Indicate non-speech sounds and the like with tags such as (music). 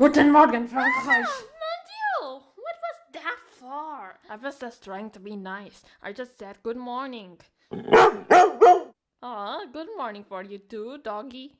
Guten Morgen, Frankreich. Ah, mon Dieu, what was that for? I was just trying to be nice. I just said good morning. (coughs) Aw, ah, good morning for you too, doggy.